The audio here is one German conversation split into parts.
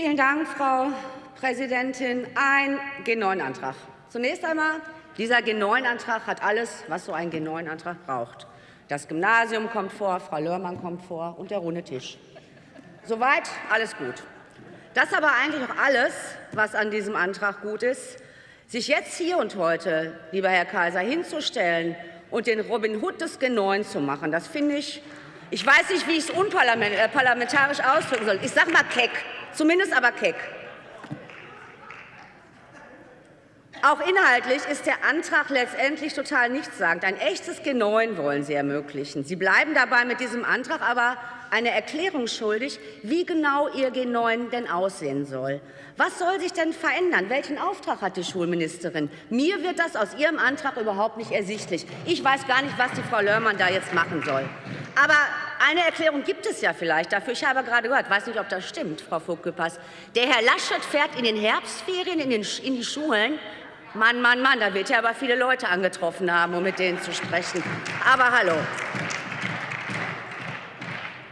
Vielen Dank, Frau Präsidentin. Ein G9-Antrag. Zunächst einmal, dieser G9-Antrag hat alles, was so ein G9-Antrag braucht. Das Gymnasium kommt vor, Frau Lörmann kommt vor und der runde Tisch. Soweit alles gut. Das aber eigentlich auch alles, was an diesem Antrag gut ist. Sich jetzt hier und heute, lieber Herr Kaiser, hinzustellen und den Robin Hood des G9 zu machen, das finde ich, ich weiß nicht, wie ich es unparlamentarisch äh, ausdrücken soll. Ich sage mal keck, zumindest aber keck. Auch inhaltlich ist der Antrag letztendlich total nichtssagend. Ein echtes G9 wollen Sie ermöglichen. Sie bleiben dabei mit diesem Antrag aber eine Erklärung schuldig, wie genau Ihr G9 denn aussehen soll. Was soll sich denn verändern? Welchen Auftrag hat die Schulministerin? Mir wird das aus Ihrem Antrag überhaupt nicht ersichtlich. Ich weiß gar nicht, was die Frau Lörmann da jetzt machen soll. Aber eine Erklärung gibt es ja vielleicht dafür. Ich habe gerade gehört, weiß nicht, ob das stimmt, Frau Vogt-Güppers. Der Herr Laschet fährt in den Herbstferien in, den, in die Schulen Mann, Mann, Mann, da wird er aber viele Leute angetroffen haben, um mit denen zu sprechen. Aber hallo.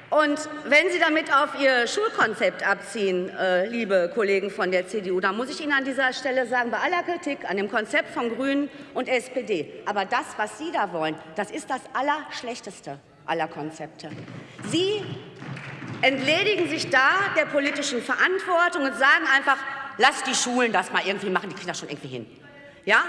Und wenn Sie damit auf Ihr Schulkonzept abziehen, äh, liebe Kollegen von der CDU, dann muss ich Ihnen an dieser Stelle sagen, bei aller Kritik an dem Konzept von Grünen und SPD, aber das, was Sie da wollen, das ist das Allerschlechteste aller Konzepte. Sie entledigen sich da der politischen Verantwortung und sagen einfach, lass die Schulen das mal irgendwie machen, die kriegen das schon irgendwie hin. Ja?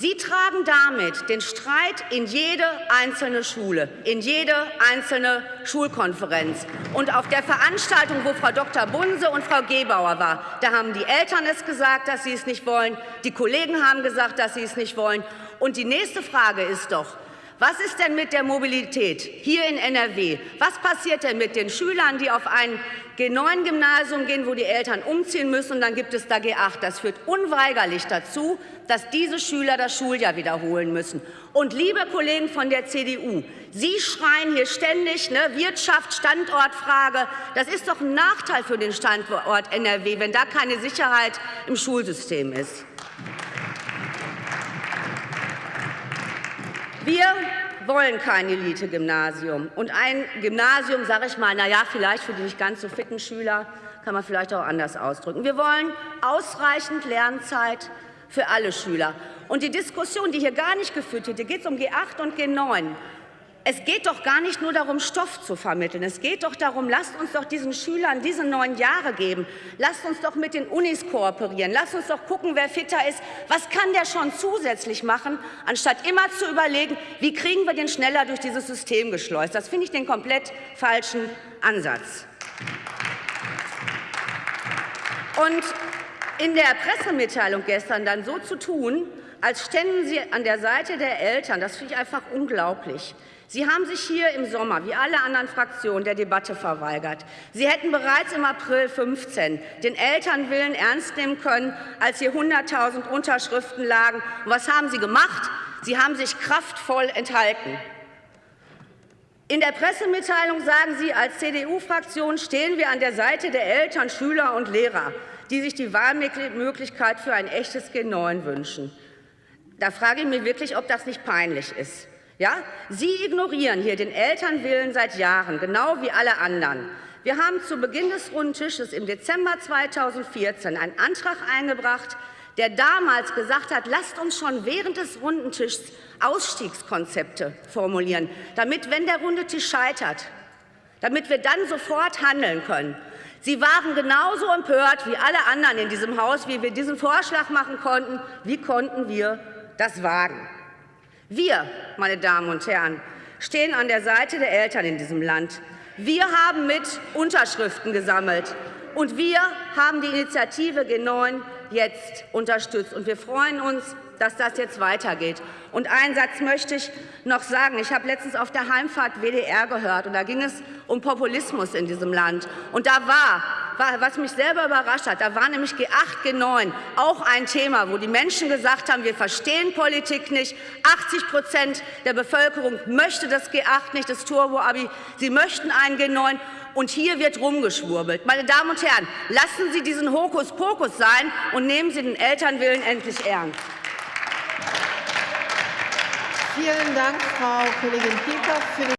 Sie tragen damit den Streit in jede einzelne Schule, in jede einzelne Schulkonferenz. Und auf der Veranstaltung, wo Frau Dr. Bunse und Frau Gebauer war, da haben die Eltern es gesagt, dass sie es nicht wollen, die Kollegen haben gesagt, dass sie es nicht wollen. Und die nächste Frage ist doch, was ist denn mit der Mobilität hier in NRW? Was passiert denn mit den Schülern, die auf ein G9-Gymnasium gehen, wo die Eltern umziehen müssen, und dann gibt es da G8? Das führt unweigerlich dazu, dass diese Schüler das Schuljahr wiederholen müssen. Und liebe Kollegen von der CDU, Sie schreien hier ständig ne, Wirtschaft, Standortfrage. Das ist doch ein Nachteil für den Standort NRW, wenn da keine Sicherheit im Schulsystem ist. Wir wollen kein Elite-Gymnasium. Und ein Gymnasium, sage ich mal, na ja, vielleicht für die nicht ganz so fitten Schüler, kann man vielleicht auch anders ausdrücken. Wir wollen ausreichend Lernzeit für alle Schüler. Und die Diskussion, die hier gar nicht geführt wird, hier geht es um G8 und G9. Es geht doch gar nicht nur darum, Stoff zu vermitteln. Es geht doch darum, lasst uns doch diesen Schülern diese neun Jahre geben. Lasst uns doch mit den Unis kooperieren. Lasst uns doch gucken, wer fitter ist. Was kann der schon zusätzlich machen, anstatt immer zu überlegen, wie kriegen wir den schneller durch dieses System geschleust. Das finde ich den komplett falschen Ansatz. Und in der Pressemitteilung gestern dann so zu tun, als ständen Sie an der Seite der Eltern, das finde ich einfach unglaublich. Sie haben sich hier im Sommer, wie alle anderen Fraktionen, der Debatte verweigert. Sie hätten bereits im April 15 den Elternwillen ernst nehmen können, als hier 100.000 Unterschriften lagen. Und was haben Sie gemacht? Sie haben sich kraftvoll enthalten. In der Pressemitteilung sagen Sie, als CDU-Fraktion stehen wir an der Seite der Eltern, Schüler und Lehrer, die sich die Wahlmöglichkeit für ein echtes G9 wünschen. Da frage ich mich wirklich, ob das nicht peinlich ist. Ja? Sie ignorieren hier den Elternwillen seit Jahren, genau wie alle anderen. Wir haben zu Beginn des Rundtisches im Dezember 2014 einen Antrag eingebracht, der damals gesagt hat, lasst uns schon während des Rundentischs Ausstiegskonzepte formulieren, damit, wenn der runde Tisch scheitert, damit wir dann sofort handeln können. Sie waren genauso empört wie alle anderen in diesem Haus, wie wir diesen Vorschlag machen konnten. Wie konnten wir das wagen? Wir, meine Damen und Herren, stehen an der Seite der Eltern in diesem Land. Wir haben mit Unterschriften gesammelt, und wir haben die Initiative G9 jetzt unterstützt. Und wir freuen uns, dass das jetzt weitergeht. Und einen Satz möchte ich noch sagen. Ich habe letztens auf der Heimfahrt WDR gehört, und da ging es um Populismus in diesem Land. Und da war was mich selber überrascht hat, da war nämlich G8, G9 auch ein Thema, wo die Menschen gesagt haben, wir verstehen Politik nicht. 80 Prozent der Bevölkerung möchte das G8 nicht, das Turbo-Abi. Sie möchten ein G9. Und hier wird rumgeschwurbelt. Meine Damen und Herren, lassen Sie diesen Hokuspokus sein und nehmen Sie den Elternwillen endlich ernst. Vielen Dank, Frau Kollegin Pieper.